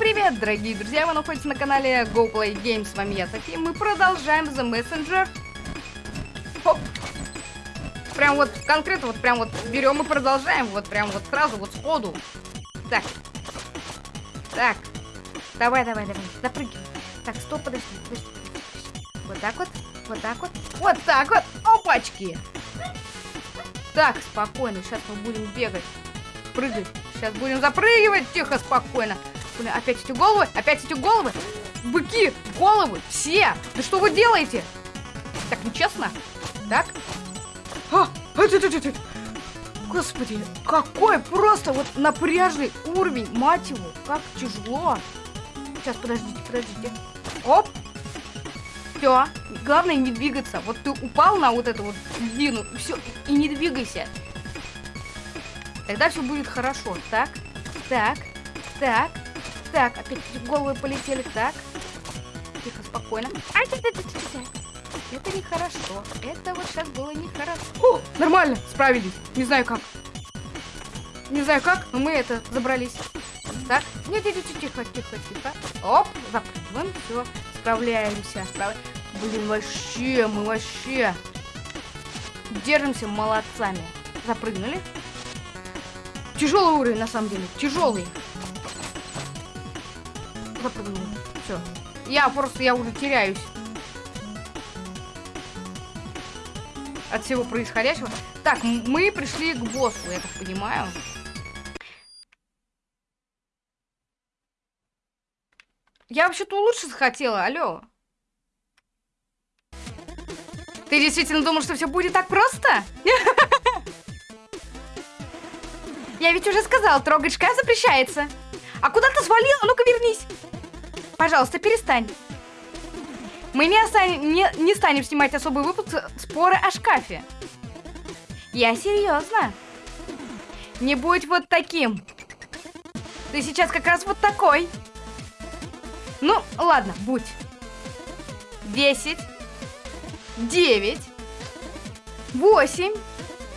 привет, дорогие друзья! Вы находитесь на канале Go Play Games. С вами я, София. Мы продолжаем The Messenger. Хоп. Прям вот конкретно, вот прям вот берем и продолжаем. Вот прям вот сразу, вот сходу. Так. Так. Давай, давай, давай. Запрыгивай. Так, стоп, подожди, подожди. Вот так вот, вот так вот, вот так вот. Опачки. Так, спокойно, сейчас мы будем бегать. Прыгать. Сейчас будем запрыгивать. Тихо, спокойно. Блин, опять эти головы, опять эти головы. Быки, головы, все. Да что вы делаете? Так, нечестно. Так. А, это. Господи, какой просто вот напряжный уровень, мать его, как тяжело. Сейчас, подождите, подождите. Оп. Все. Главное не двигаться. Вот ты упал на вот эту вот длину, и все, и не двигайся. Тогда все будет хорошо. Так, так, так, так. Опять головы полетели. Так. Тихо, спокойно. Ай, ты, ты, ты, ты. Это нехорошо. Это вот сейчас было нехорошо. О, нормально, справились. Не знаю как. Не знаю как, но мы это забрались. Так, нет, нет, нет, тихо, тихо, тихо. Оп, запрыгиваем, все, справляемся. Справ... Блин, вообще, мы вообще держимся молодцами. Запрыгнули. Тяжелый уровень, на самом деле. Тяжелый. Запрыгнул. Все. Я просто, я уже теряюсь. От всего происходящего. Так, мы пришли к боссу, я так понимаю. Я вообще-то лучше захотела, алло. Ты действительно думал, что все будет так просто? Я ведь уже сказал, трогать шкаф запрещается. А куда ты свалил? А ну-ка вернись. Пожалуйста, перестань. Мы не, не, не станем снимать особый выпуск споры о шкафе. Я серьезно. Не будь вот таким. Ты сейчас как раз вот такой. Ну, ладно, будь. Десять. Девять. Восемь.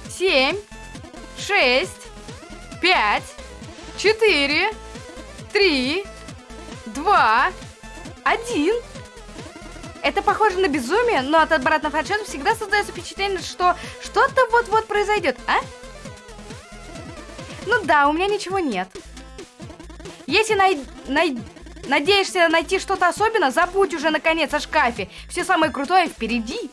Семь. Шесть пять, четыре, три, два, один. Это похоже на безумие, но от обратного отсчета всегда создается впечатление, что что-то вот-вот произойдет, а? Ну да, у меня ничего нет. Если най... Най... надеешься найти что-то особенное, забудь уже наконец о шкафе. Все самое крутое впереди.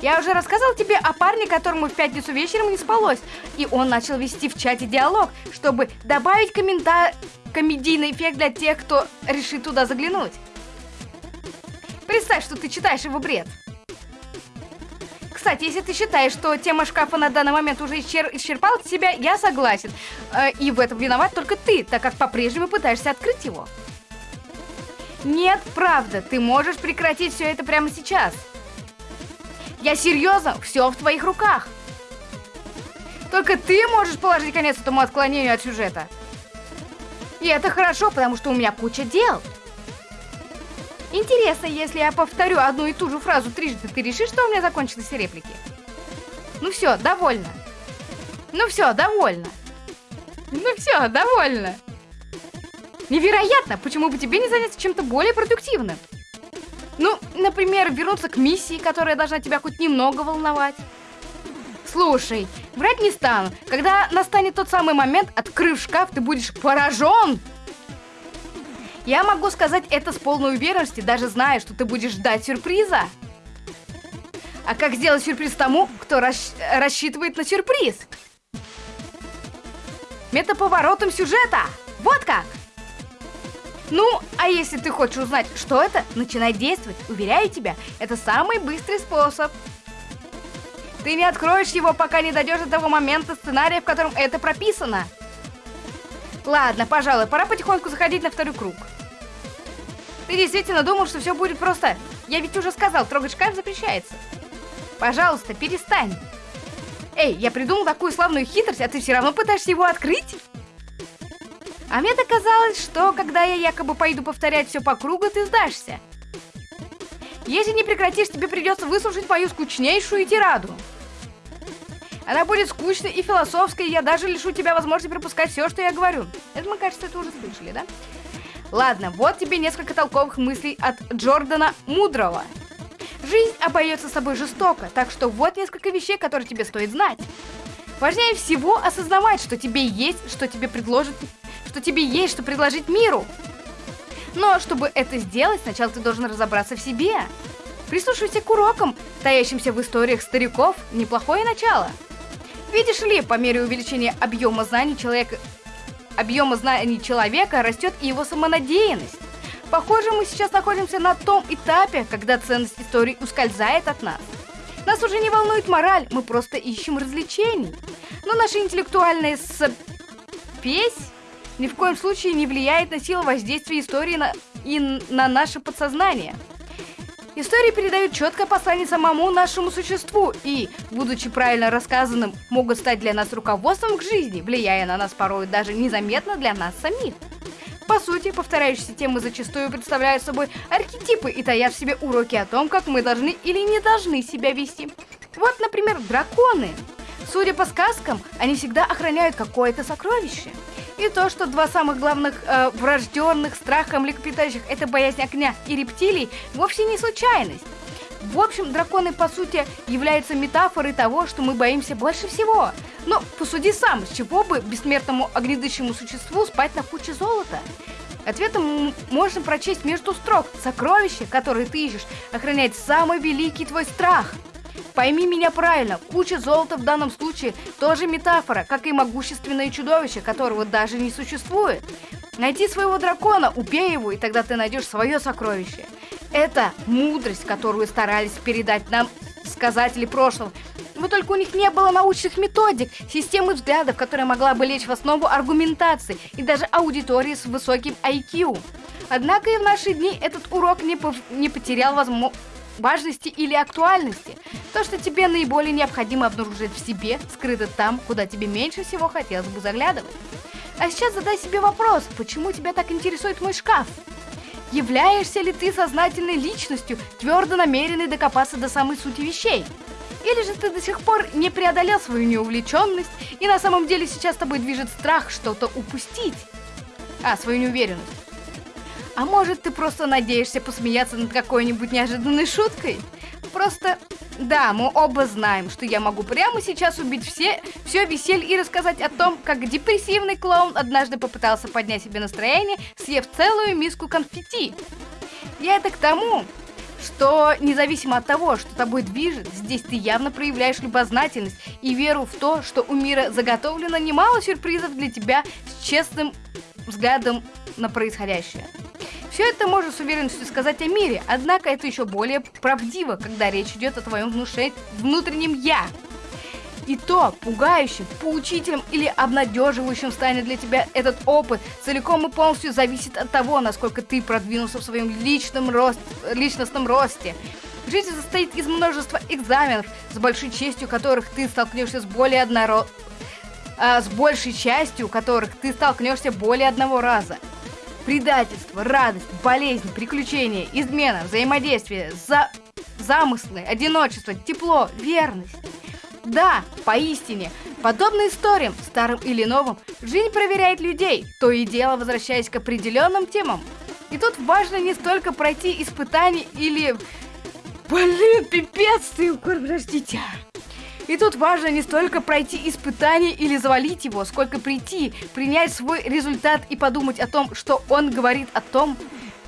Я уже рассказал тебе о парне, которому в пятницу вечером не спалось, и он начал вести в чате диалог, чтобы добавить коммента... комедийный эффект для тех, кто решит туда заглянуть. Представь, что ты читаешь его бред. Кстати, если ты считаешь, что тема шкафа на данный момент уже исчер... исчерпала себя, я согласен. Э, и в этом виноват только ты, так как по-прежнему пытаешься открыть его. Нет, правда, ты можешь прекратить все это прямо сейчас. Я серьезно, все в твоих руках. Только ты можешь положить конец этому отклонению от сюжета. И это хорошо, потому что у меня куча дел. Интересно, если я повторю одну и ту же фразу трижды, ты решишь, что у меня закончились реплики? Ну все, довольно. Ну все, довольно. Ну все, довольно. Невероятно, почему бы тебе не заняться чем-то более продуктивным? Ну, например, вернуться к миссии, которая должна тебя хоть немного волновать. Слушай, врать не стану. Когда настанет тот самый момент, открыв шкаф, ты будешь поражен. Я могу сказать это с полной уверенностью, даже зная, что ты будешь ждать сюрприза. А как сделать сюрприз тому, кто расщ рассчитывает на сюрприз? Метаповоротом сюжета. Вот как. Ну, а если ты хочешь узнать, что это, начинай действовать. Уверяю тебя, это самый быстрый способ. Ты не откроешь его, пока не дойдешь до того момента сценария, в котором это прописано. Ладно, пожалуй, пора потихоньку заходить на второй круг. Ты действительно думал, что все будет просто? Я ведь уже сказал, трогать шкаф запрещается. Пожалуйста, перестань. Эй, я придумал такую славную хитрость, а ты все равно пытаешься его открыть? А мне казалось, что когда я якобы пойду повторять все по кругу, ты сдашься. Если не прекратишь, тебе придется выслушать мою скучнейшую тираду. Она будет скучной и философской, и я даже лишу тебя возможности пропускать все, что я говорю. Это, мы, кажется, это уже слышали, да? Ладно, вот тебе несколько толковых мыслей от Джордана Мудрого. Жизнь обойдется с собой жестоко, так что вот несколько вещей, которые тебе стоит знать. Важнее всего осознавать, что тебе есть, что тебе предложит, что тебе есть, что предложить миру. Но чтобы это сделать, сначала ты должен разобраться в себе. Прислушивайся к урокам, таящимся в историях стариков, неплохое начало. Видишь ли, по мере увеличения объема знаний человека, объема знаний человека растет и его самонадеянность. Похоже, мы сейчас находимся на том этапе, когда ценность истории ускользает от нас. Нас уже не волнует мораль, мы просто ищем развлечений. Но наша интеллектуальная спесь ни в коем случае не влияет на силу воздействия истории на... и на наше подсознание. Истории передают четкое послание самому нашему существу и, будучи правильно рассказанным, могут стать для нас руководством к жизни, влияя на нас порой даже незаметно для нас самих. По сути, повторяющиеся темы зачастую представляют собой архетипы и таят в себе уроки о том, как мы должны или не должны себя вести. Вот, например, драконы. Судя по сказкам, они всегда охраняют какое-то сокровище. И то, что два самых главных э, врожденных страха млекопитающих – это боязнь огня и рептилий, вовсе не случайность. В общем, драконы, по сути, являются метафорой того, что мы боимся больше всего. Но посуди сам, с чего бы бессмертному огнедышащему существу спать на куче золота? Ответом можно прочесть между строк. Сокровище, которое ты ищешь, охраняет самый великий твой страх. Пойми меня правильно, куча золота в данном случае тоже метафора, как и могущественное чудовище, которого даже не существует. Найди своего дракона, убей его, и тогда ты найдешь свое сокровище. Это мудрость, которую старались передать нам сказатели прошлого. Вот только у них не было научных методик, системы взглядов, которая могла бы лечь в основу аргументации и даже аудитории с высоким IQ. Однако и в наши дни этот урок не, пов... не потерял возможно важности или актуальности. То, что тебе наиболее необходимо обнаружить в себе, скрыто там, куда тебе меньше всего хотелось бы заглядывать. А сейчас задай себе вопрос, почему тебя так интересует мой шкаф? Являешься ли ты сознательной личностью, твердо намеренной докопаться до самой сути вещей? Или же ты до сих пор не преодолел свою неувлеченность, и на самом деле сейчас тобой движет страх что-то упустить? А, свою неуверенность. А может, ты просто надеешься посмеяться над какой-нибудь неожиданной шуткой? Просто, да, мы оба знаем, что я могу прямо сейчас убить все, все веселье и рассказать о том, как депрессивный клоун однажды попытался поднять себе настроение, съев целую миску конфетти. Я это к тому, что независимо от того, что тобой движет, здесь ты явно проявляешь любознательность и веру в то, что у мира заготовлено немало сюрпризов для тебя с честным взглядом на происходящее. Все это можно с уверенностью сказать о мире, однако это еще более правдиво, когда речь идет о твоем внуше... внутреннем «я». И то, пугающим, поучительным или обнадеживающим станет для тебя этот опыт, целиком и полностью зависит от того, насколько ты продвинулся в своем личном рост... личностном росте. Жизнь состоит из множества экзаменов, с большой честью которых ты столкнешься с более одноро... а, с большей частью которых ты столкнешься более одного раза. Предательство, радость, болезнь, приключения, измена, взаимодействие, за... замыслы, одиночество, тепло, верность. Да, поистине, подобно историям, старым или новым, жизнь проверяет людей, то и дело возвращаясь к определенным темам. И тут важно не столько пройти испытания или... Блин, пипец ты, подождите. И тут важно не столько пройти испытание или завалить его, сколько прийти, принять свой результат и подумать о том, что он говорит о том,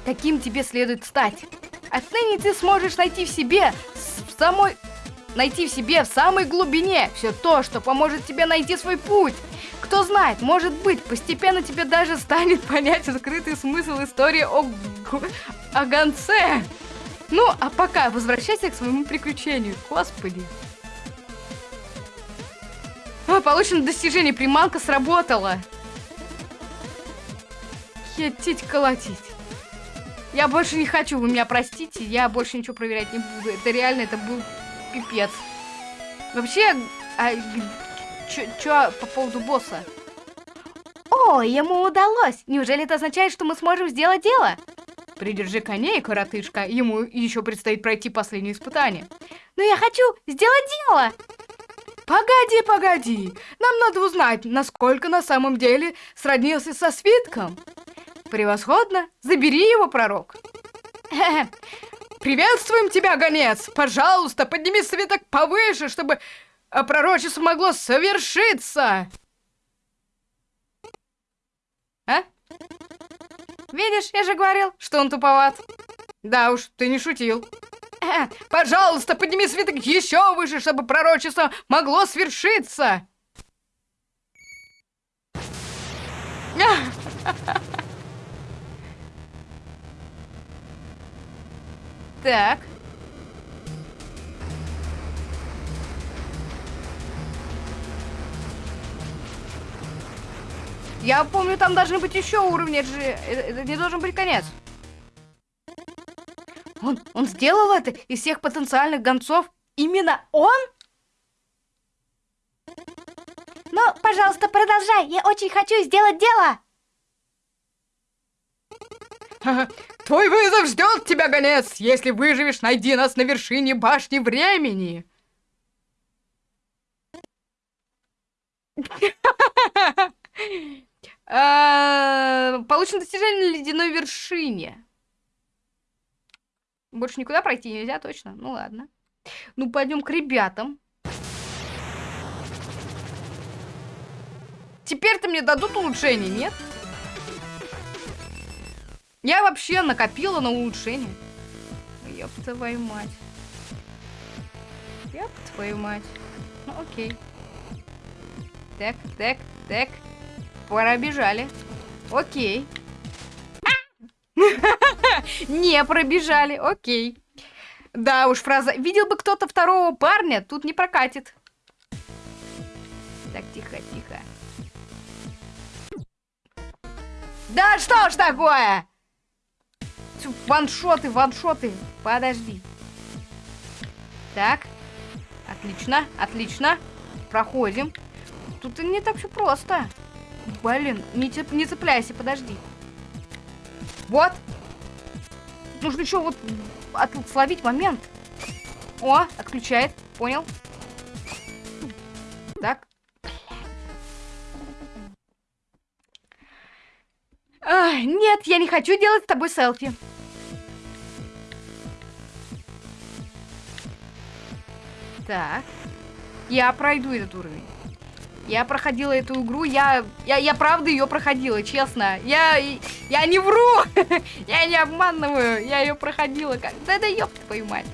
каким тебе следует стать. Отныне ты сможешь найти в себе в самой найти в себе в самой глубине все то, что поможет тебе найти свой путь. Кто знает, может быть, постепенно тебе даже станет понятен скрытый смысл истории о, о гонце. Ну, а пока возвращайся к своему приключению. Господи. А, получено достижение, приманка сработала. Хетить, колотить. Я больше не хочу, вы меня простите, я больше ничего проверять не буду. Это реально, это был пипец. Вообще, а, чё, чё по поводу босса? О, ему удалось! Неужели это означает, что мы сможем сделать дело? Придержи коней, коротышка, ему еще предстоит пройти последнее испытание. Но я хочу сделать дело! Погоди, погоди. Нам надо узнать, насколько на самом деле сроднился со свитком. Превосходно. Забери его, пророк. Приветствуем тебя, гонец! Пожалуйста, подними свиток повыше, чтобы пророчество могло совершиться! А? Видишь, я же говорил, что он туповат. Да уж, ты не шутил. Пожалуйста, подними свиток еще выше, чтобы пророчество могло свершиться. Так. Я помню, там должны быть еще уровни, это же это не должен быть конец. Он, он сделал это из всех потенциальных гонцов? Именно он? Ну, пожалуйста, продолжай. Я очень хочу сделать дело. Твой вызов ждет тебя, гонец! Если выживешь, найди нас на вершине башни времени! А, получено достижение на ледяной вершине. Больше никуда пройти нельзя, точно? Ну ладно. Ну, пойдем к ребятам. Теперь-то мне дадут улучшение, нет? Я вообще накопила на улучшение. Ёб твою мать. Ёб твою мать. Ну, окей. Так, так, так. Пробежали. Окей. Не пробежали, окей. Да уж, фраза «Видел бы кто-то второго парня» тут не прокатит. Так, тихо, тихо. Да что ж такое? Ваншоты, ваншоты. Подожди. Так. Отлично, отлично. Проходим. Тут не так все просто. Блин, не, не цепляйся, подожди. Вот. Нужно еще вот от, словить момент. О, отключает. Понял? Так. А, нет, я не хочу делать с тобой селфи. Так. Я пройду этот уровень. Я проходила эту игру, я, я, я правда ее проходила, честно. Я, я не вру, я не обманываю, я ее проходила. Как... Да да ёб твою мать.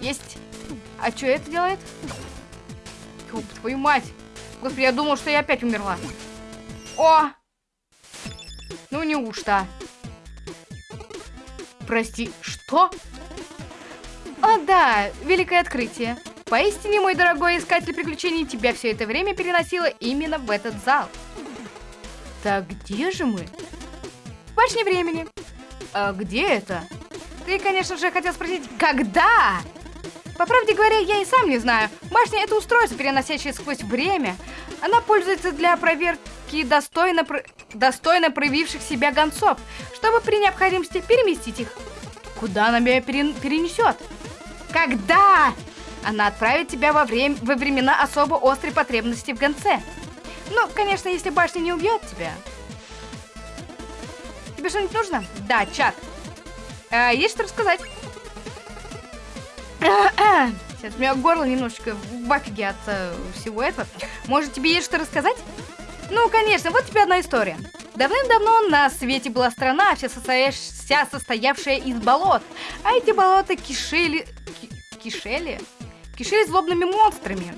Есть. А что это делает? Ёб твою мать. Господи, я думал, что я опять умерла. О! Ну неужто? Прости, что? О, да, великое открытие. Поистине, мой дорогой искатель приключений, тебя все это время переносило именно в этот зал. Так где же мы? В башне времени. А где это? Ты, конечно же, хотел спросить, когда? По правде говоря, я и сам не знаю. Башня — это устройство, переносящее сквозь время. Она пользуется для проверки достойно, про... достойно проявивших себя гонцов, чтобы при необходимости переместить их. Куда она меня перен... перенесет? Когда? Она отправит тебя во, время... во времена особо острой потребности в гонце. Ну, конечно, если башня не убьет тебя. Тебе что-нибудь нужно? Да, чат. А, есть что рассказать? Сейчас у меня горло немножечко в афиге от э, всего этого. Может, тебе есть что рассказать? Ну, конечно, вот тебе одна история. Давным-давно на свете была страна, вся, состоящ... вся состоявшая из болот. А эти болота кишели... Ки... Кишели? Кишели злобными монстрами.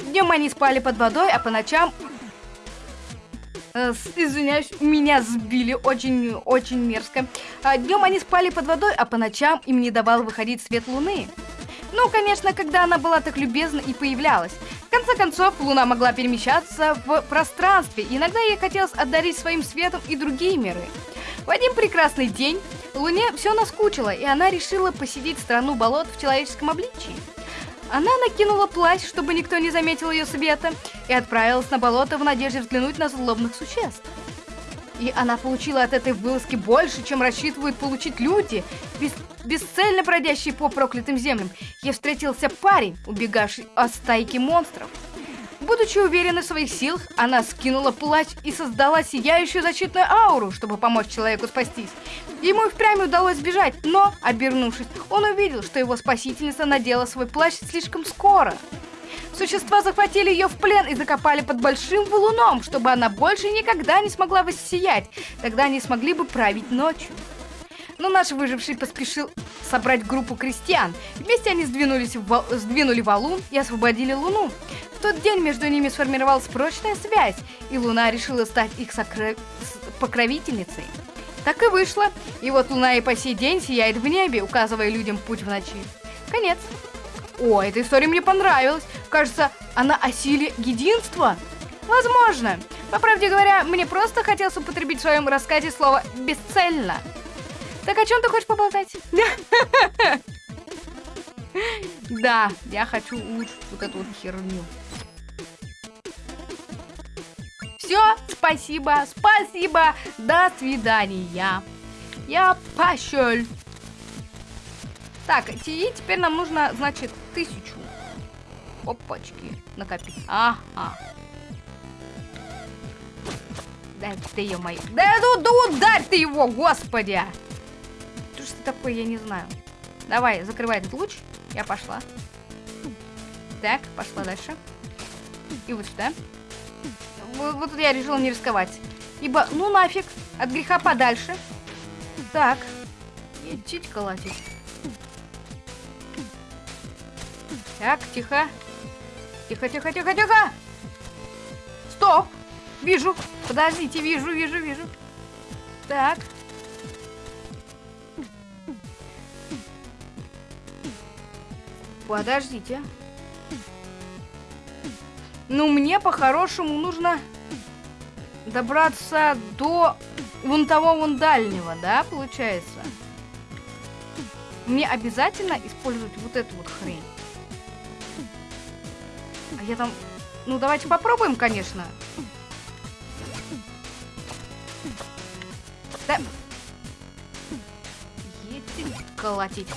Днем они спали под водой, а по ночам... Э, извиняюсь, меня сбили очень-очень мерзко. А днем они спали под водой, а по ночам им не давал выходить свет луны. Ну, конечно, когда она была так любезна и появлялась. В конце концов, Луна могла перемещаться в пространстве, иногда ей хотелось отдарить своим светом и другие миры. В один прекрасный день Луне все наскучило, и она решила посетить страну болот в человеческом обличии. Она накинула плащ, чтобы никто не заметил ее света, и отправилась на болото в надежде взглянуть на злобных существ. И она получила от этой вылазки больше, чем рассчитывают получить люди, бес бесцельно бродящие по проклятым землям. Ей встретился парень, убегавший от стайки монстров. Будучи уверенной в своих силах, она скинула плащ и создала сияющую защитную ауру, чтобы помочь человеку спастись. Ему впрямь удалось сбежать, но, обернувшись, он увидел, что его спасительница надела свой плащ слишком скоро. Существа захватили ее в плен и закопали под большим валуном, чтобы она больше никогда не смогла воссиять. Тогда они смогли бы править ночью. Но наш выживший поспешил собрать группу крестьян. Вместе они сдвинулись в вал... сдвинули валун и освободили Луну. В тот день между ними сформировалась прочная связь, и Луна решила стать их сокры... покровительницей. Так и вышло. И вот Луна и по сей день сияет в небе, указывая людям путь в ночи. Конец. О, эта история мне понравилась. Кажется, она о силе единства. Возможно. По правде говоря, мне просто хотелось употребить в своем рассказе слово «бесцельно». Так о чем ты хочешь поболтать? Да, я хочу улучшить вот эту вот херню. Все, спасибо, спасибо, до свидания. Я пошел. Так, и теперь нам нужно, значит, тысячу. Опачки, накопить. Ага. Да ты ее мою. Да, ну, да ударь ты его, господи! Что ты такое, я не знаю. Давай, закрывай этот луч. Я пошла. Так, пошла дальше. И вот сюда. Вот, вот я решила не рисковать. Ибо, ну нафиг, от греха подальше. Так. Идти колотить. Так, тихо. Тихо, тихо, тихо, тихо. Стоп. Вижу. Подождите, вижу, вижу, вижу. Так. Подождите. Ну, мне по-хорошему нужно добраться до вон того вон дальнего, да, получается? Мне обязательно использовать вот эту вот хрень. А я там... Ну, давайте попробуем, конечно. Да... Едьте колотить.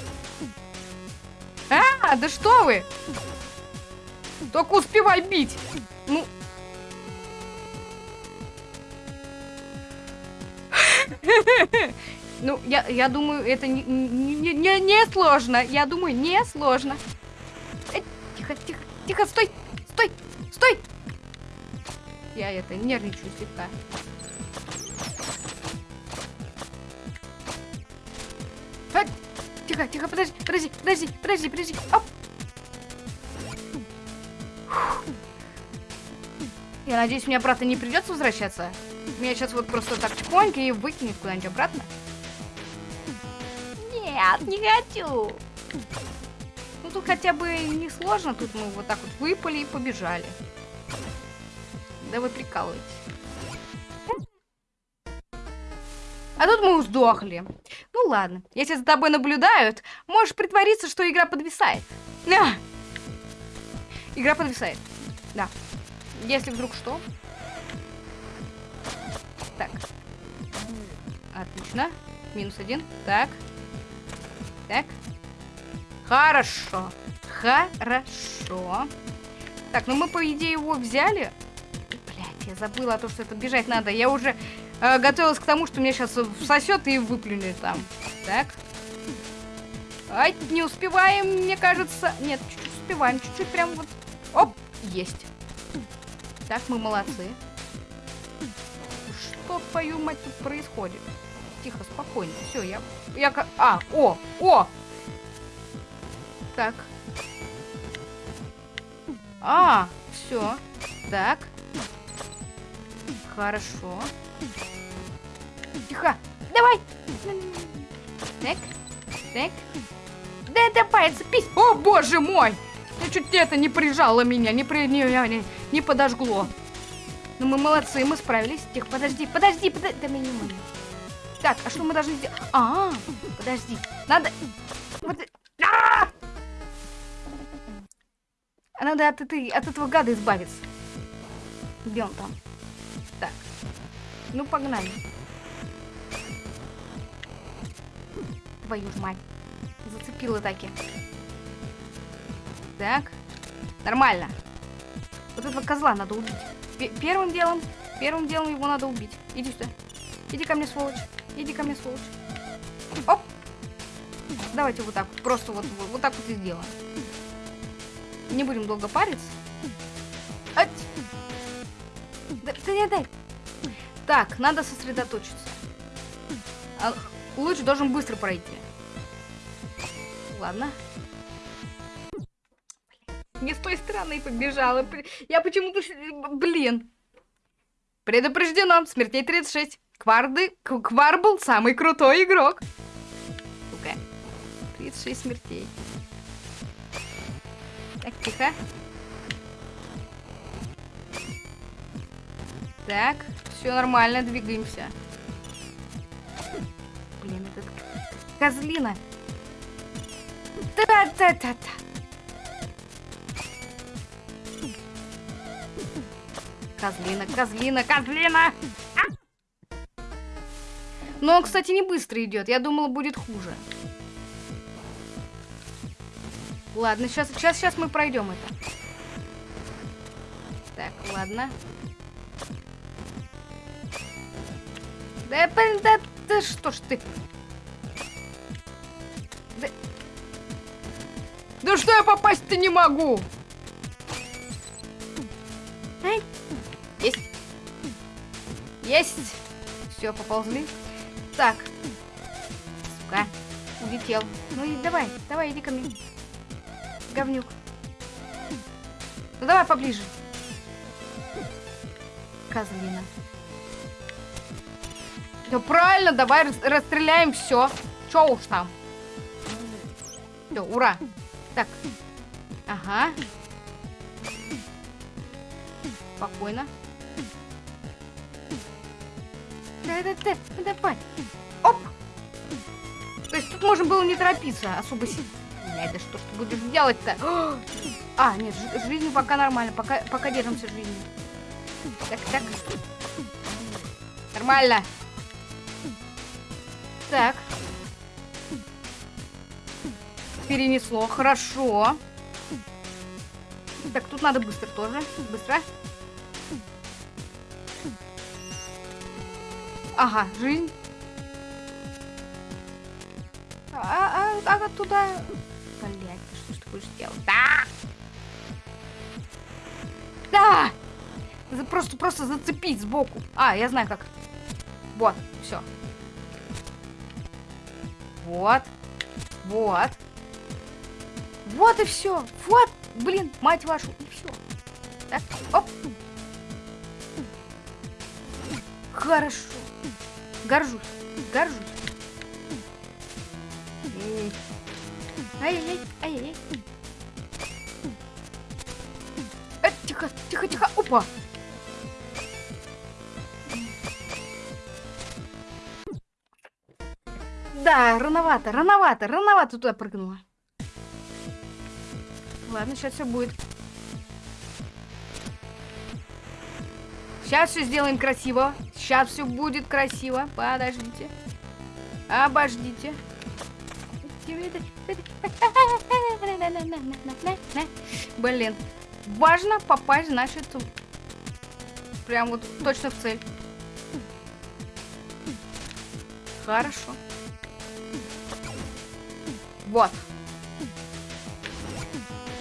А, да что вы! Только успевай бить! Ну... Ну, я, я думаю, это не, не, не, не сложно. Я думаю, не сложно. Э, тихо, тихо, тихо, стой, стой, стой. Я это нервничаю слегка. А, тихо, тихо, подожди, подожди, подожди, подожди, подожди. Оп. Я надеюсь, мне обратно не придется возвращаться. Меня сейчас вот просто так тихонько и выкинет куда-нибудь обратно. Нет, не хочу. Ну тут хотя бы не сложно, тут мы вот так вот выпали и побежали. Да вы прикалываетесь. А тут мы сдохли. Ну ладно, если за тобой наблюдают, можешь притвориться, что игра подвисает. А! Игра подвисает. Да. Если вдруг что. Так. Отлично. Минус один. Так. Так. Хорошо. Хорошо. Так, ну мы, по идее, его взяли. Блять, я забыла то, что это бежать надо. Я уже э, готовилась к тому, что меня сейчас всосет и выплюнет там. Так. Ай, не успеваем, мне кажется. Нет, чуть-чуть успеваем. Чуть-чуть прям вот. Оп, есть. Так, мы молодцы. Что, твою мать, тут происходит? Тихо, спокойно. Все, я... Я. А, о, о! Так. А, все. Так. Хорошо. Тихо. Давай. Так. Так. Да давай, запись. О, боже мой! чуть это не прижало меня, не, при, не, не, не подожгло. Ну мы молодцы, мы справились. Тихо, подожди, подожди, подожди. Да мы не можем. Так, а что мы должны сделать? А, -а, подожди. Надо... А, -а, -а! Надо от, этой, от этого гада избавиться. Где он там? Так. Ну, погнали. Твою ж мать. Зацепила таки. Так. Нормально. Вот этого козла надо убить. Пе- первым делом, первым делом его надо убить. Иди сюда. Иди ко мне, сволочь. Иди ко мне, сволочь. Оп. Давайте вот так. Просто вот, вот, вот так вот и сделаем. Не будем долго париться. Ать! Да, да не дай. Так, надо сосредоточиться. А луч должен быстро пройти. Ладно. Не с той стороны побежала. Я почему-то... Блин. Предупреждено. Смертей 36. Кварды... Кварбл самый крутой игрок. Сука. 36 смертей. Так, тихо. Так, все нормально, двигаемся. Блин, этот козлина. Та-та-та-та. Козлина, козлина, козлина! А! Но он, кстати, не быстро идет. Я думала, будет хуже. Ладно, сейчас, сейчас, сейчас мы пройдем это. Так, ладно. Да, блин, да, да что ж ты? Да, да что я попасть-то не могу? Есть. Все, поползли. Так. Сука. Улетел. Ну и давай, давай, иди ко мне. Говнюк. Ну давай поближе. Козлина. Да правильно, давай рас- расстреляем все. Че уж там. Все, ура. Так. Ага. Спокойно. Давай. Оп. То есть тут можно было не торопиться особо сильно. Блядь, да что ж ты будешь делать-то? А, нет, жи- жизнь пока нормально, пока, пока держимся жизнью. Так, так. Нормально. Так. Перенесло, хорошо. Так, тут надо быстро тоже. Быстро. Ага, жизнь. А, а, а туда... Блять, что ж ты будешь делать? Да! Да! За- Просто, просто зацепить сбоку. А, я знаю как. Вот, все. Вот. Вот. Вот и все. Вот, блин, мать вашу, и все. Так, оп. Хорошо. Горжусь. Горжусь. Ай-яй-яй, ай-яй-яй. Э, тихо, тихо, тихо. Опа. Да, рановато, рановато, рановато туда прыгнула. Ладно, сейчас все будет. Сейчас все сделаем красиво. Сейчас все будет красиво. Подождите. Обождите. Блин. Важно попасть, значит, прям вот точно в цель. Хорошо. Вот.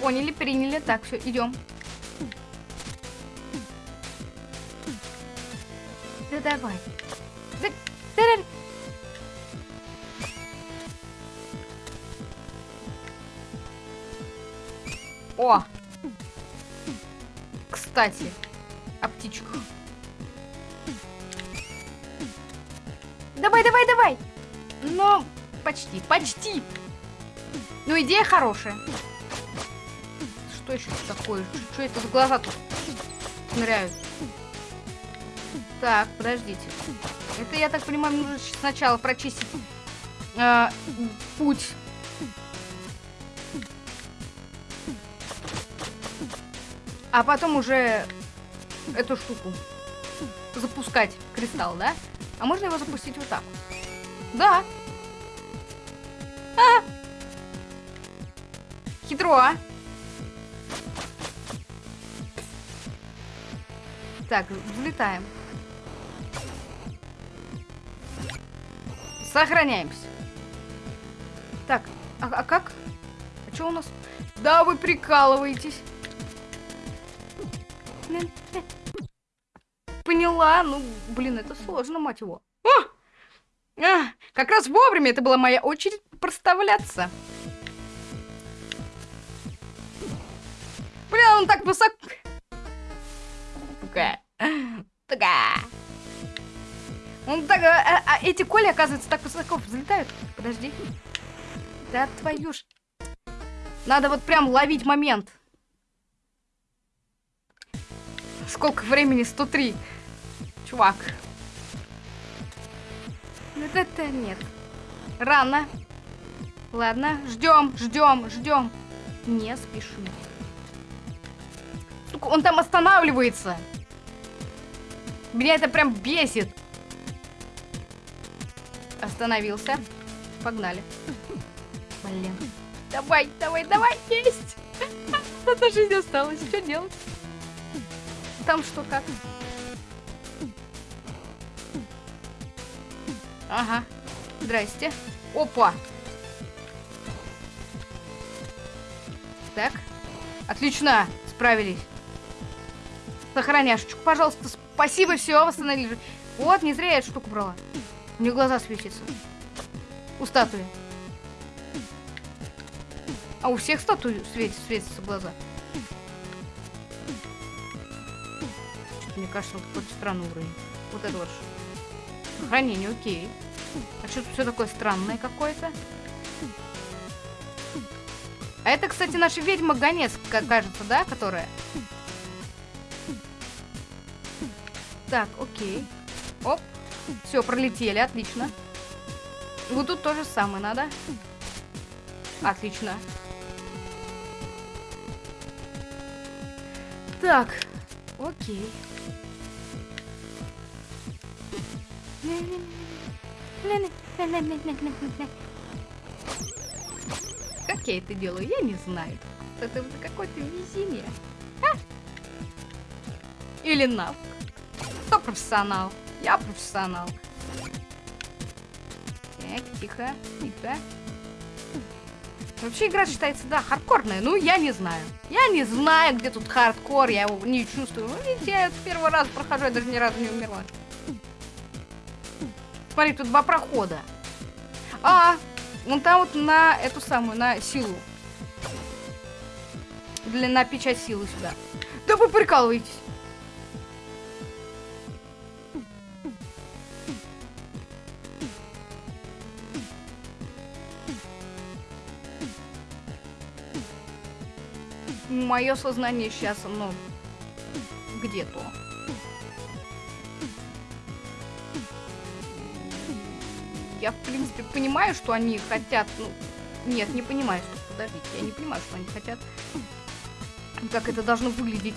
Поняли, приняли. Так, все, идем. Давай. Да, да, да. О! Кстати, о птичках. Давай, давай, давай! Ну, почти, почти. Ну, идея хорошая. Что еще такое? Что это за глаза тут ныряют? Так, подождите. Это, я так понимаю, нужно сначала прочистить э, путь. А потом уже эту штуку запускать кристалл, да? А можно его запустить вот так? Да. Хитро. Так, взлетаем. Сохраняемся. Так, а, а как? А что у нас? Да, вы прикалываетесь. Поняла. Ну, блин, это сложно, мать его. О! А, как раз вовремя это была моя очередь проставляться. Блин, он так высоко... Такая. Такая. Он так... А, а, а эти коли, оказывается, так высоко взлетают. Подожди. Да твою ж... Надо вот прям ловить момент. Сколько времени? 103. Чувак. Это, это нет. Рано. Ладно, ждем, ждем, ждем. Не спешим. Он там останавливается. Меня это прям бесит. Остановился. Погнали. Блин. Давай, давай, давай, есть! Одна жизнь осталась. Что делать? Там что, как? Ага. Здрасте. Опа! Так. Отлично. Справились. Сохраняшечку, пожалуйста. Спасибо, все, восстановили. Вот, не зря я эту штуку брала. У нее глаза светятся. У статуи. А у всех статуй светит, светятся глаза. Мне кажется, вот какой-то странный уровень. Вот это вот. Сохранение, окей. А что тут все такое странное какое-то? А это, кстати, наша ведьма Гонец, кажется, да, которая? Так, окей. Все, пролетели, отлично. Вот тут тоже самое надо. Отлично. Так, окей. Как я это делаю, я не знаю. Это какое-то везение. А? Или навык. Кто профессионал? Я профессионал. Так, тихо, тихо. Вообще игра считается, да, хардкорная. Ну, я не знаю. Я не знаю, где тут хардкор, я его не чувствую. Ну, видите, я первый раз прохожу, я даже ни разу не умерла. Смотри, тут два прохода. А, вон там вот на эту самую, на силу. Для, на печать силы сюда. Да вы прикалываетесь. Мое сознание сейчас, ну, где-то. Я, в принципе, понимаю, что они хотят, ну, нет, не понимаю, что, подождите, я не понимаю, что они хотят. Как это должно выглядеть.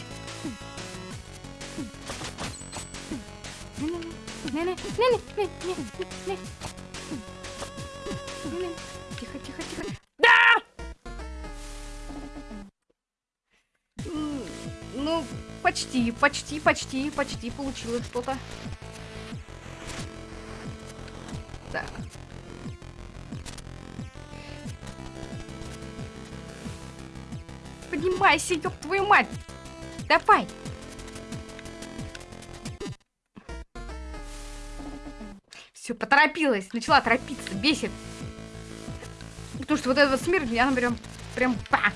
Тихо, тихо, тихо. Почти, почти, почти, почти получилось что-то. Так. Поднимайся, ёб твою мать! Давай! Все, поторопилась, начала торопиться, бесит. Потому что вот этот вот смерть, она прям, прям, па!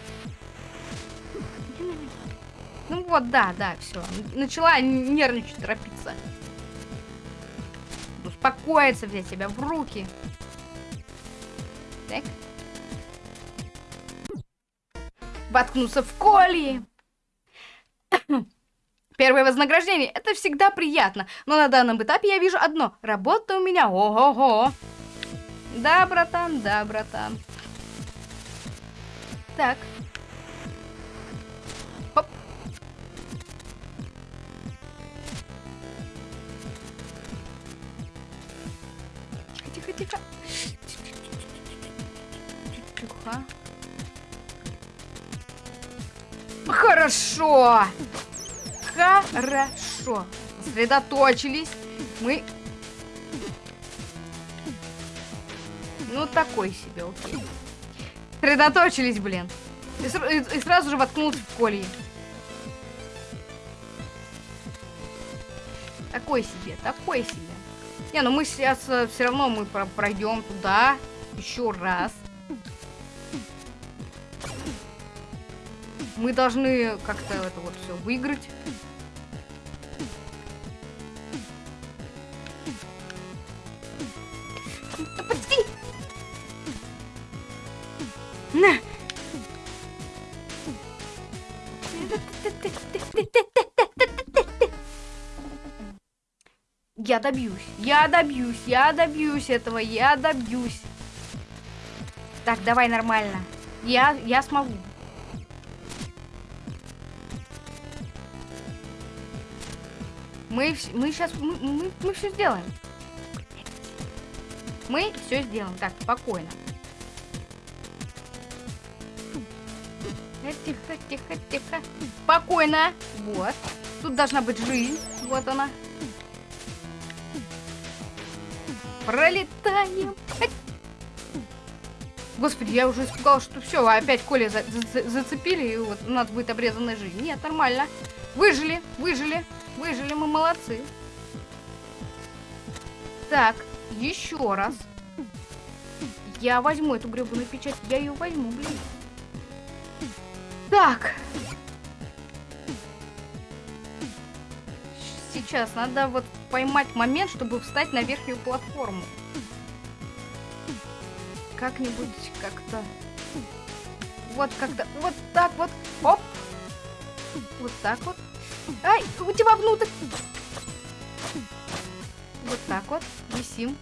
Вот, да, да, все. Начала нервничать, торопиться. Успокоиться, взять себя в руки. Так. Воткнуться в колии. Первое вознаграждение. Это всегда приятно. Но на данном этапе я вижу одно. Работа у меня ого-го. Да, братан, да, братан. Так. Тихо. Хорошо. Хорошо. Сосредоточились. Мы... Ну, такой себе, окей. Сосредоточились, блин. И, и- и сразу же воткнулся в колье. Такой себе, такой себе. Не, ну мы сейчас все равно мы про- пройдем туда еще раз. Мы должны как-то это вот все выиграть. Да почти. На. Я добьюсь, я добьюсь, я добьюсь этого, я добьюсь. Так, давай нормально. Я, я смогу. Мы, мы сейчас, мы, мы, мы все сделаем. Мы все сделаем. Так, спокойно. Тихо, тихо, тихо. Спокойно. Вот. Тут должна быть жизнь. Вот она. Пролетаем. Господи, я уже испугалась, что все, опять Коля за- за- зацепили, и вот у нас будет обрезанная жизнь. Нет, нормально. Выжили, выжили, выжили, мы молодцы. Так, еще раз. Я возьму эту гребаную печать, я ее возьму, блин. Так. Сейчас надо вот поймать момент, чтобы встать на верхнюю платформу. Как-нибудь как-то. Вот как-то. Вот так вот. Оп. Вот так вот. Ай, у тебя внутрь. Вот так вот. Висим.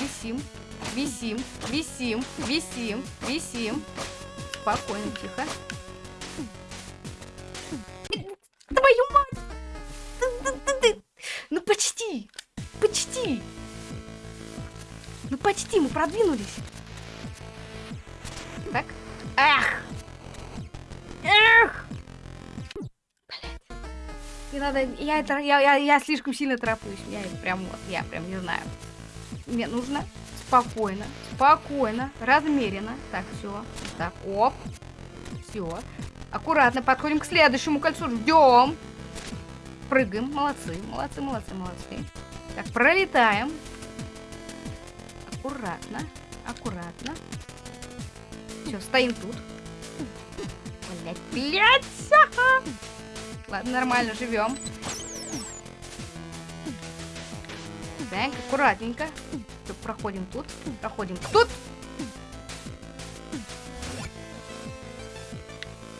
Висим. Висим. Висим. Висим. Висим. Спокойно, тихо. Твою мать! Ну почти! Почти! Ну почти, мы продвинулись. Надо, я, это, я, я, я слишком сильно тороплюсь. Я прям вот, я прям не знаю. Мне нужно спокойно, спокойно, размеренно. Так, все. Так, оп. Все. Аккуратно подходим к следующему кольцу. Ждем. Прыгаем. Молодцы, молодцы, молодцы, молодцы. Так, пролетаем. Аккуратно, аккуратно. Все, стоим тут. Блять, блять! Ладно, нормально, живем. Так, аккуратненько. Проходим тут, проходим тут.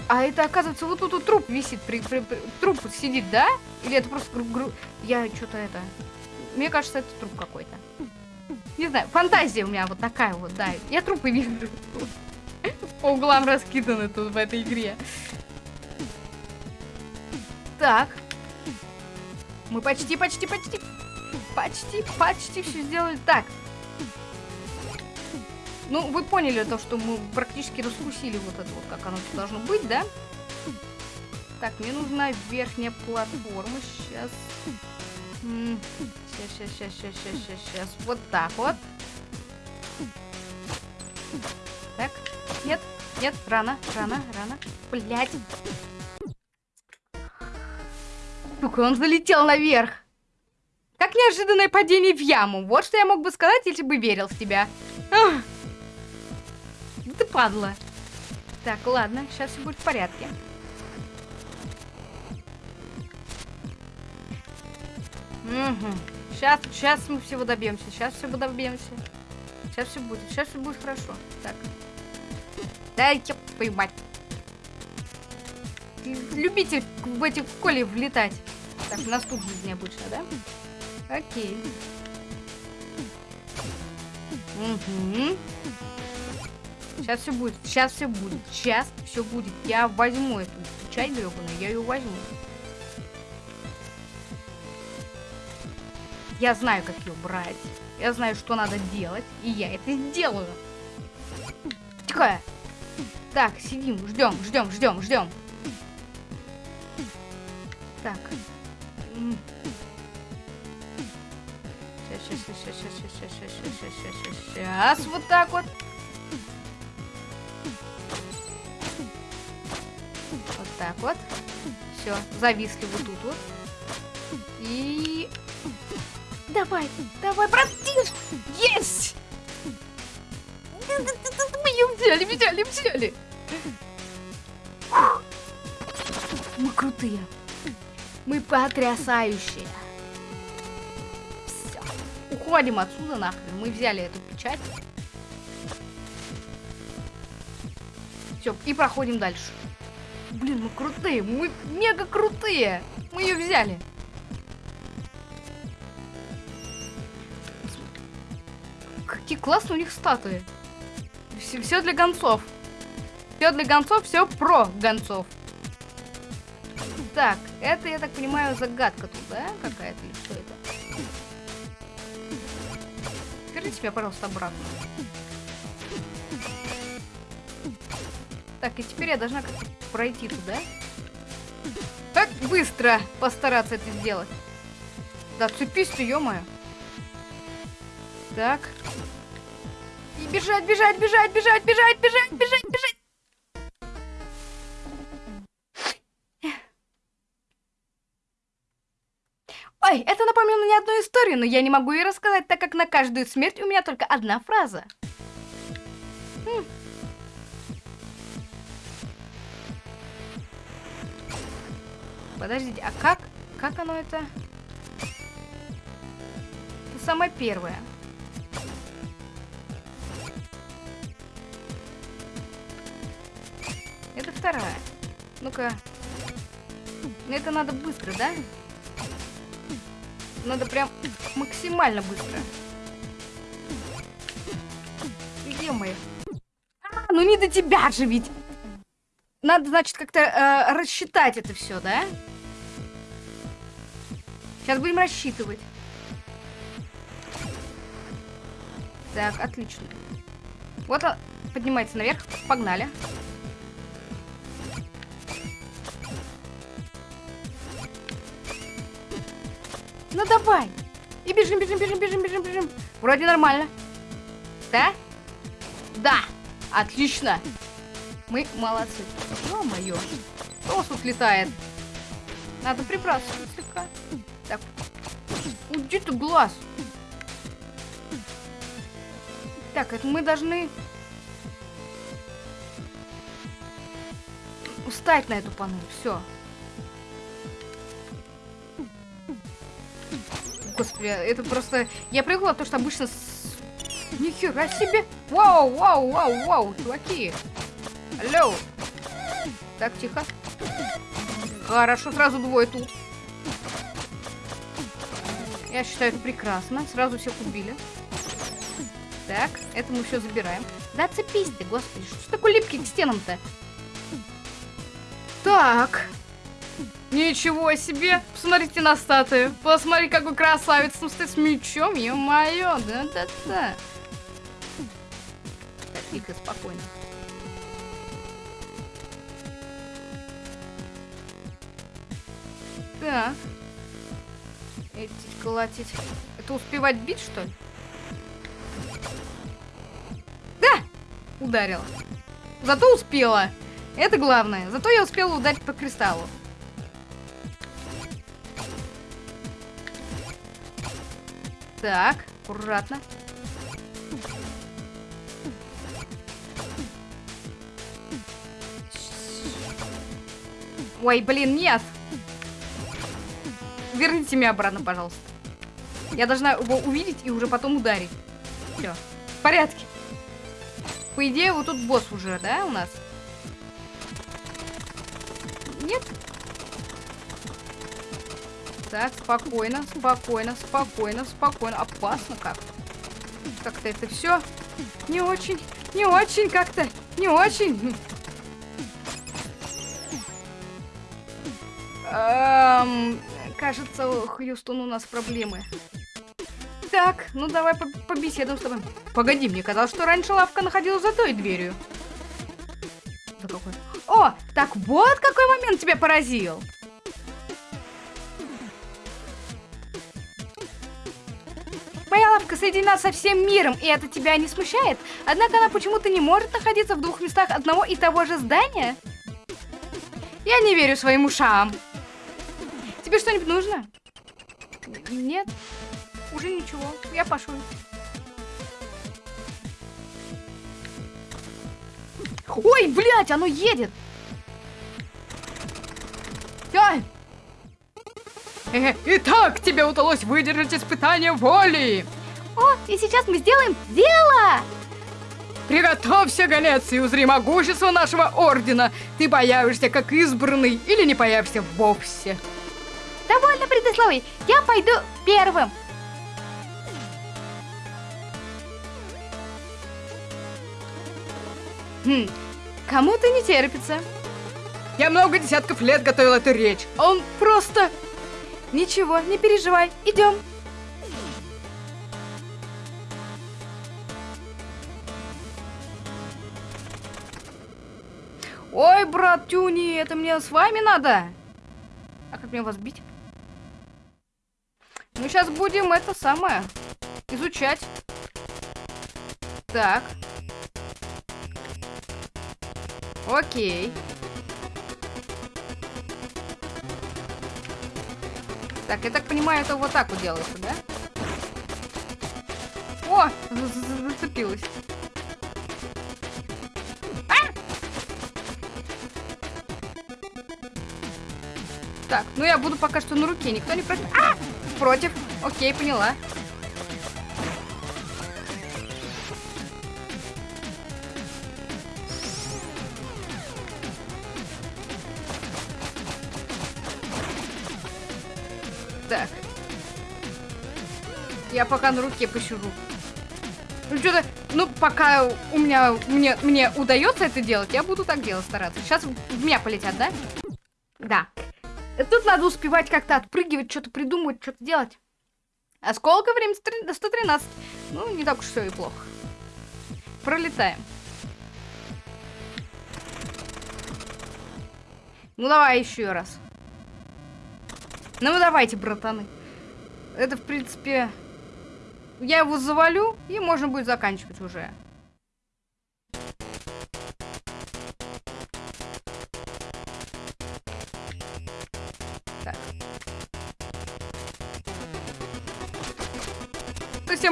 А это, оказывается, вот тут вот труп висит, при, при- при- труп сидит, да? Или это просто гру- гру- Я что-то это... Мне кажется, это труп какой-то. Не знаю, фантазия у меня вот такая вот, да. Я трупы вижу. По углам раскиданы тут в этой игре. Так. Мы почти, почти, почти. Почти, почти все сделали. Так. Ну, вы поняли то, что мы практически раскусили вот это вот, как оно должно быть, да? Так, мне нужна верхняя платформа. Сейчас. Сейчас, сейчас, сейчас, сейчас, сейчас, сейчас. Вот так вот. Так. Нет, нет, рано, рано, рано. Блять. Сука, он залетел наверх. Как неожиданное падение в яму. Вот что я мог бы сказать, если бы верил в тебя. Ах. Ты падла. Так, ладно, сейчас все будет в порядке. Угу. Сейчас, сейчас мы всего добьемся. Сейчас всего добьемся. Сейчас все будет. Сейчас все будет хорошо. Так. Дай я поймать. Любитель в эти коли влетать. Так, у нас тут обычно, да? Окей. Угу. Сейчас все будет. Сейчас все будет. Сейчас все будет. Я возьму эту чай гребаную, я ее возьму. Я знаю, как ее брать. Я знаю, что надо делать. И я это сделаю. Тихо. Так, сидим, ждем, ждем, ждем, ждем. Так. Сейчас, сейчас, сейчас, сейчас, сейчас, сейчас, сейчас, сейчас, сейчас, вот так вот. Вот так вот. Все, зависли вот тут вот. И... Давай, давай, братиш! Есть! Мы ее взяли, взяли, взяли! Мы крутые. Мы потрясающие. Все. Уходим отсюда нахрен. Мы взяли эту печать. Все, и проходим дальше. Блин, мы крутые. Мы мега крутые. Мы ее взяли. Какие классные у них статуи. Все, все для гонцов. Все для гонцов, все про гонцов. Так, это, я так понимаю, загадка тут, да? Какая-то или что это? Верните меня, пожалуйста, обратно. Так, и теперь я должна как-то пройти туда. Так быстро постараться это сделать. Да, цепись ты, ё -моё. Так. И бежать, бежать, бежать, бежать, бежать, бежать, бежать, одну историю, но я не могу ее рассказать, так как на каждую смерть у меня только одна фраза. Хм. Подождите, а как? Как оно это? Это самое первое. Это вторая. Ну-ка. Ну, Это надо быстро, да? Надо прям максимально быстро. Где мы? А, ну не до тебя же ведь. Надо, значит, как-то э, рассчитать это все, да? Сейчас будем рассчитывать. Так, отлично. Вот он поднимается наверх. Погнали. Ну давай. И бежим, бежим, бежим, бежим, бежим, бежим. Вроде нормально. Да? Да. Отлично. Мы молодцы. Ё-моё. Вас тут летает? Надо прибраться слегка. Так. Где ты глаз? Так, это мы должны... Встать на эту панель. Все. Господи, это просто... Я привыкла, то, что обычно... С... Нихера себе! Вау, вау, вау, вау, чуваки! Алло! Так, тихо. Хорошо, сразу двое тут. Я считаю, это прекрасно. Сразу всех убили. Так, это мы все забираем. Да цепись ты, господи, что ж такой липкий к стенам-то? Так. Ничего себе! Посмотрите на статую. Посмотри, какой красавец. Ну, стоит с мечом, ё-моё. Да-да-да. Так, тихо, спокойно. Так. Эти колотить. Это успевать бить, что ли? Да! Ударила. Зато успела. Это главное. Зато я успела ударить по кристаллу. Так, аккуратно. Ой, блин, нет. Верните меня обратно, пожалуйста. Я должна его увидеть и уже потом ударить. Все. В порядке. По идее, вот тут босс уже, да, у нас? Нет? Так, спокойно, спокойно, спокойно, спокойно. Опасно как-то. Как-то это все не очень, не очень как-то, не очень. Эм, кажется, Хьюстон, у нас проблемы. Так, ну давай по побеседуем с тобой. Погоди, мне казалось, что раньше лавка находилась за той дверью. Да какой... О, так вот какой момент тебя поразил. Лавка соединена со всем миром, и это тебя не смущает? Однако она почему-то не может находиться в двух местах одного и того же здания? Я не верю своим ушам. Тебе что-нибудь нужно? Нет. Уже ничего. Я пошел. Ой, блядь, оно едет. Ай! Э, итак, тебе удалось выдержать испытание воли. О, и сейчас мы сделаем дело! Приготовься, Галец, и узри могущество нашего ордена. Ты появишься как избранный или не появишься вовсе. Довольно предисловий. Я пойду первым. Хм, кому-то не терпится. Я много десятков лет готовил эту речь. а Он просто... Ничего, не переживай, идем. Ой, брат Тюни, это мне с вами надо. А как мне вас бить? Мы сейчас будем это самое изучать. Так. Окей. Так, я так понимаю, это вот так вот делается, да? О, зацепилась. Так, ну я буду пока что на руке, никто не против. А! Против. Окей, поняла. Так. Я пока на руке посижу. Ну что-то, ну пока у меня, мне, мне удается это делать, я буду так делать стараться. Сейчас в меня полетят, да? Да. Тут надо успевать как-то отпрыгивать, что-то придумывать, что-то делать. А сколько времени? 113. Ну, не так уж все и плохо. Пролетаем. Ну, давай еще раз. Ну, давайте, братаны. Это, в принципе... Я его завалю, и можно будет заканчивать уже.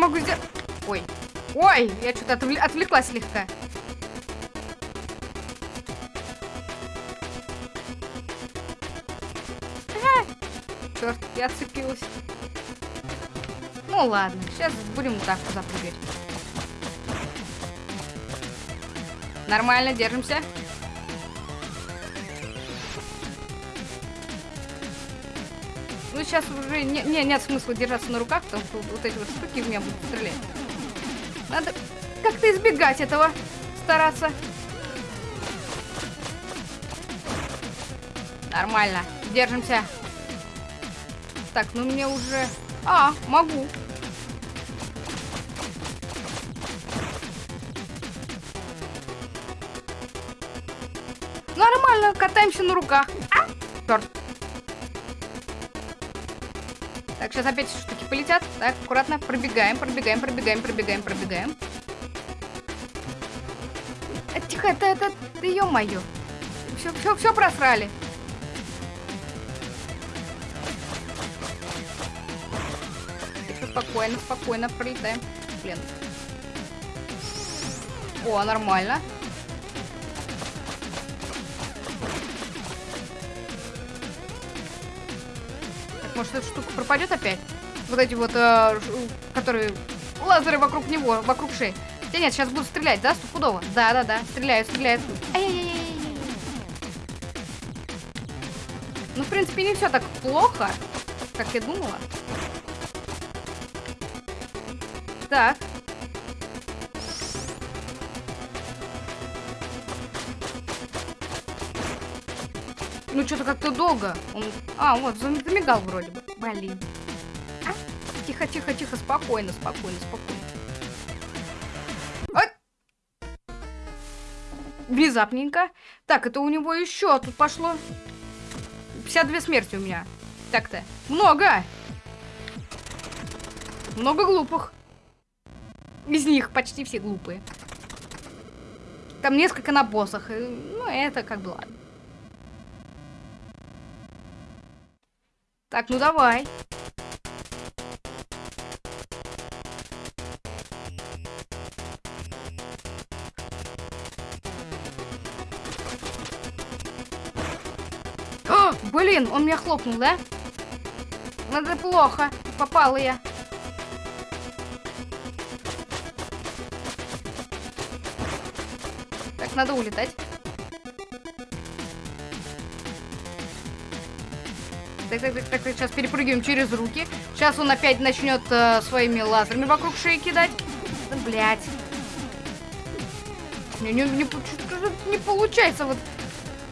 Могу сделать... Ой. Ой, я что-то отвл... отвлеклась слегка. Черт, я отцепилась. Ну ладно, сейчас будем вот так запрыгать. Нормально, держимся. Сейчас уже не, не, нет смысла держаться на руках, потому что вот эти вот штуки в меня будут стрелять. Надо как-то избегать этого, стараться. Нормально, держимся. Так, ну мне уже... А, могу. Нормально, катаемся на руках. А, черт. Так, сейчас опять штуки полетят. Так, аккуратно пробегаем, пробегаем, пробегаем, пробегаем, пробегаем. А, тихо, это, это, это, ё-моё. Все, все, все просрали. Спокойно, спокойно пролетаем. Блин. О, нормально. Может, эта штука пропадет опять? Вот эти вот, э, которые лазеры вокруг него, вокруг шеи. Хотя нет, сейчас буду стрелять, да, стопудово? Да, да, да, стреляют, стреляют. Ай-яй-яй-яй. Ну, в принципе, не все так плохо, как я думала. Так. Ну, что-то как-то долго. Он... А, вот, замигал вроде бы. Блин. А? Тихо, тихо, тихо, спокойно, спокойно, спокойно. Ой! Внезапненько. Так, это у него еще тут пошло. 52 смерти у меня. Так-то. Много! Много глупых. Из них почти все глупые. Там несколько на боссах. Ну, это как бы ладно. Так, ну давай. О, блин, он меня хлопнул, да? Надо плохо. Попала я. Так, надо улетать. Так, так, так, так, сейчас перепрыгиваем через руки. Сейчас он опять начнет э, своими лазерами вокруг шеи кидать. Да, блядь. Не, не, не, не получается вот.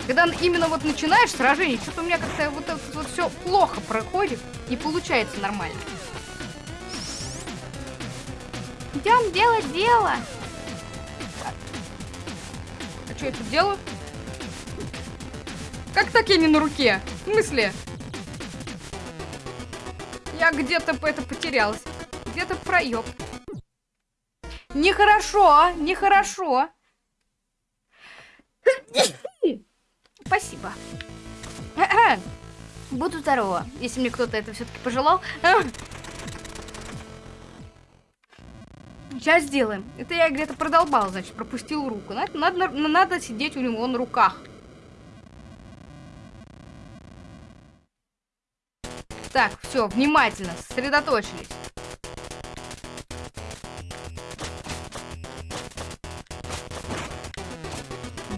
Когда именно вот начинаешь сражение, что-то у меня как-то вот, вот, вот все плохо проходит. Не получается нормально. Идем делать дело. А что я тут делаю? Как так я не на руке? В смысле? Я где-то это потерялась. Где-то проеб. Нехорошо, нехорошо. Спасибо. Буду здорова, если мне кто-то это все-таки пожелал. Сейчас сделаем. Это я где-то продолбал, значит, пропустил руку. Надо, надо, надо сидеть у него на руках. Так, все, внимательно, сосредоточились.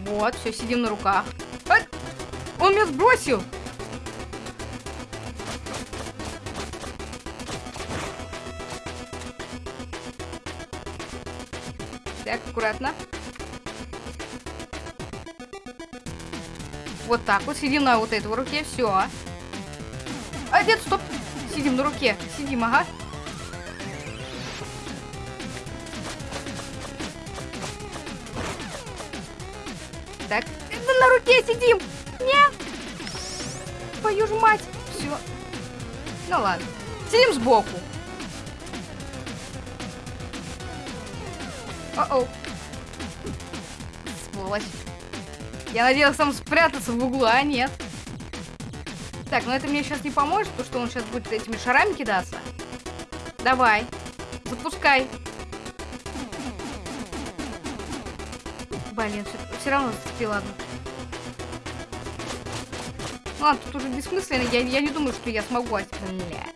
Вот, все, сидим на руках. А! Он меня сбросил! Так, аккуратно. Вот так вот, сидим на вот этой руке, все. А, нет, стоп. Сидим на руке. Сидим, ага. Так, на руке сидим. Нет. Твою ж мать. Все. Ну ладно. Сидим сбоку. О-оу. Сволочь. Я надеялась там спрятаться в углу, а нет. Так, но это мне сейчас не поможет, потому что он сейчас будет этими шарами кидаться. Давай. Запускай. Блин, все, все равно зацепил, ладно. Ладно, тут уже бессмысленно. Я, я не думаю, что я смогу. Бля.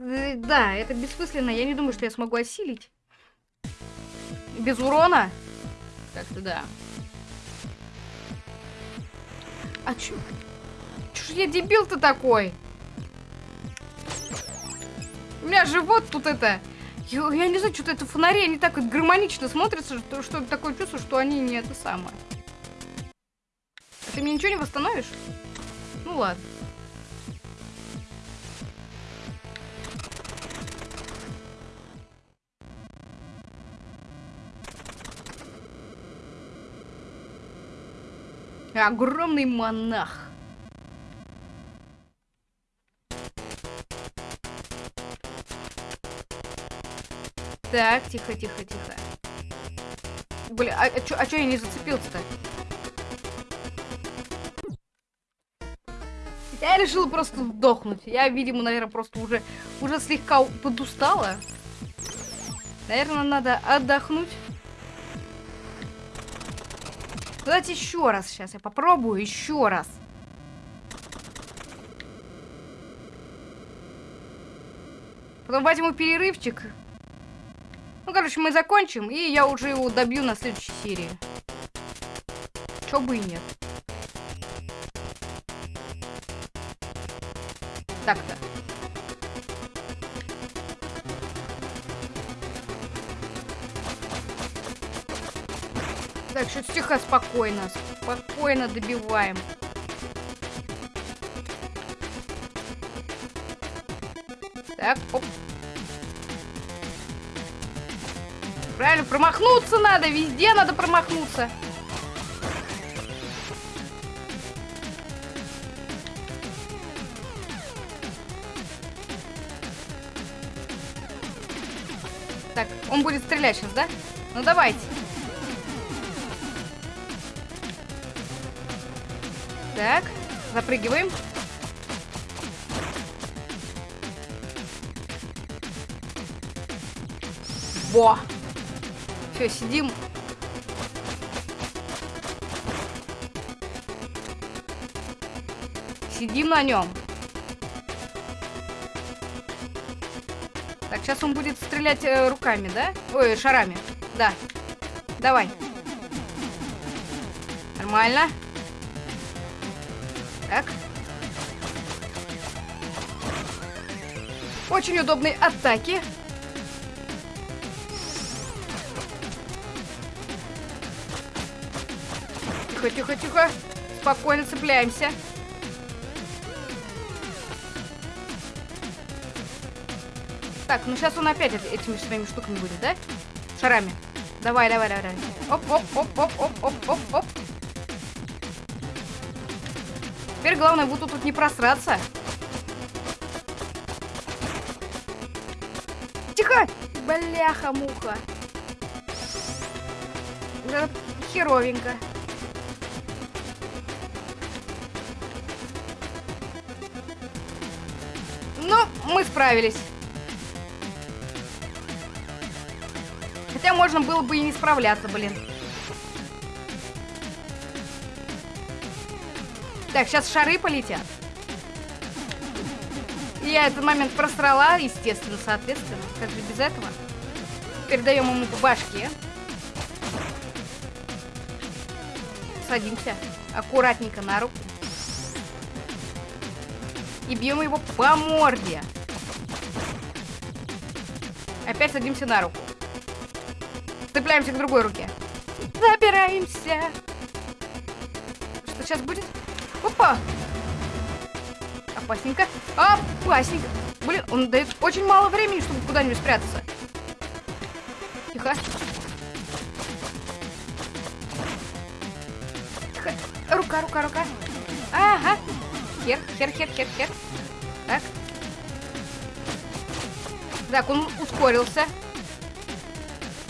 Э, да, это бессмысленно. Я не думаю, что я смогу осилить. Без урона? Как-то да. А чё? Чё ж я дебил-то такой? У меня живот тут это... Я, я не знаю, что-то это фонари, они так вот гармонично смотрятся, что, что такое чувство, что они не это самое. Ты мне ничего не восстановишь? Ну ладно. Огромный монах. Так, тихо, тихо, тихо. Бля, а, а чё, а чё я не зацепился-то? Я решила просто сдохнуть. Я, видимо, наверное, просто уже, уже слегка подустала. Наверное, надо отдохнуть. Давайте еще раз сейчас. Я попробую еще раз. Потом возьму перерывчик. Ну, короче, мы закончим, и я уже его добью на следующей серии. Чё бы и нет. Так-то. Счет стиха спокойно. Спокойно добиваем. Так, оп. Правильно, промахнуться надо. Везде надо промахнуться. Так, он будет стрелять сейчас, да? Ну давайте. Так, запрыгиваем. Во! Все, сидим. Сидим на нем. Так, сейчас он будет стрелять э, руками, да? Ой, шарами. Да. Давай. Нормально. Так. Очень удобные атаки. Тихо, тихо, тихо. Спокойно цепляемся. Так, ну сейчас он опять эт- этими своими штуками будет, да? Шарами. Давай, давай, давай. Оп, оп, оп, оп, оп, оп, оп, оп. Теперь главное вот тут не просраться. Тихо! Бляха-муха. Да, Херовенько. Ну, мы справились. Хотя можно было бы и не справляться, блин. Так, сейчас шары полетят. Я этот момент просрала, естественно, соответственно. Как же без этого? Передаем ему по башке. Садимся аккуратненько на руку. И бьем его по морде. Опять садимся на руку. Цепляемся к другой руке. Забираемся. Что сейчас будет? Опа! Опасненько. Опасненько. Блин, он дает очень мало времени, чтобы куда-нибудь спрятаться. Тихо. Тихо. Рука, рука, рука. Ага. Хер, хер, хер, хер, хер. Так. Так, он ускорился.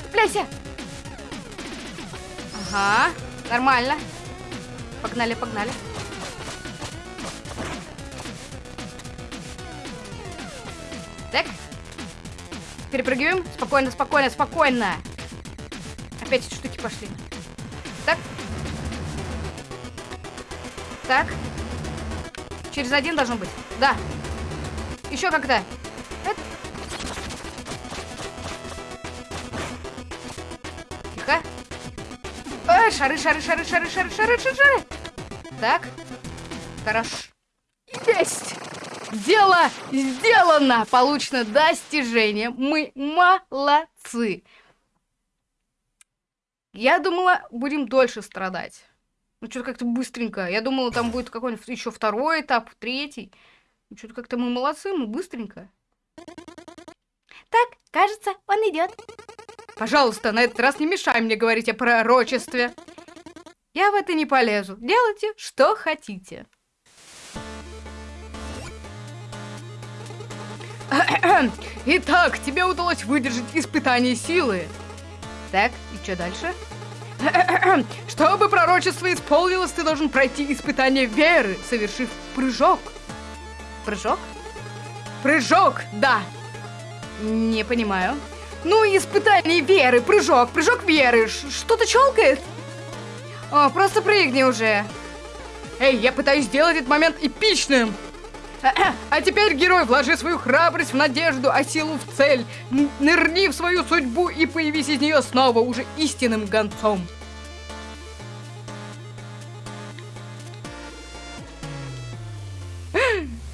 Цепляйся. Ага, нормально. Погнали, погнали. Перепрыгиваем. Спокойно, спокойно, спокойно. Опять эти штуки пошли. Так. Так. Через один должен быть. Да. Еще как-то. Тихо. Шары, шары, шары, шары, шары, шары, шары, шары. Так. Хорошо. Дело сделано! Получено достижение. Мы молодцы. Я думала, будем дольше страдать. Ну, что-то как-то быстренько. Я думала, там будет какой-нибудь еще второй этап, третий. Ну, что-то как-то мы молодцы, мы быстренько. Так, кажется, он идет. Пожалуйста, на этот раз не мешай мне говорить о пророчестве. Я в это не полезу. Делайте, что хотите. Итак, тебе удалось выдержать испытание силы. Так, и что дальше? Чтобы пророчество исполнилось, ты должен пройти испытание веры, совершив прыжок. Прыжок? Прыжок, да. Не понимаю. Ну, испытание веры, прыжок, прыжок веры. Что-то челкает? О, просто прыгни уже. Эй, я пытаюсь сделать этот момент эпичным. А теперь, герой, вложи свою храбрость в надежду, а силу в цель. Нырни в свою судьбу и появись из нее снова уже истинным гонцом.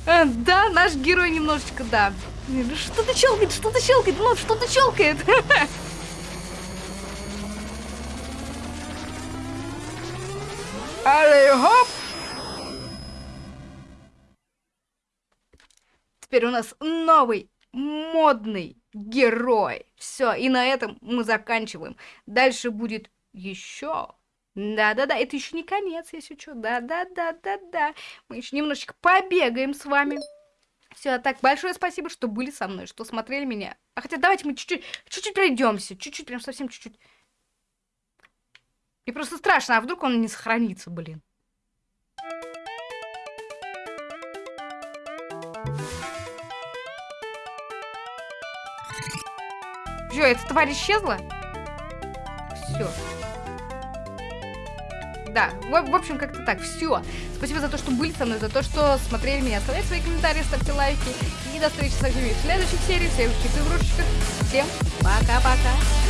А, Да, наш герой немножечко, да. Что-то щелкает, что-то щелкает, ну, что-то щелкает. Алле, хоп! Теперь у нас новый модный герой. Все, и на этом мы заканчиваем. Дальше будет еще. Да-да-да, это еще не конец, если что. Да-да-да-да-да. Мы еще немножечко побегаем с вами. Все, так, большое спасибо, что были со мной, что смотрели меня. А хотя давайте мы чуть-чуть, чуть-чуть пройдемся, чуть-чуть, прям совсем чуть-чуть. Мне просто страшно, а вдруг он не сохранится, блин. Все, эта тварь исчезла? Все. Да, в, в общем, как-то так. Все. Спасибо за то, что были со мной, за то, что смотрели меня. Оставляйте свои комментарии, ставьте лайки. И до встречи со всеми в следующих сериях, в следующих игрушечках. Всем пока-пока.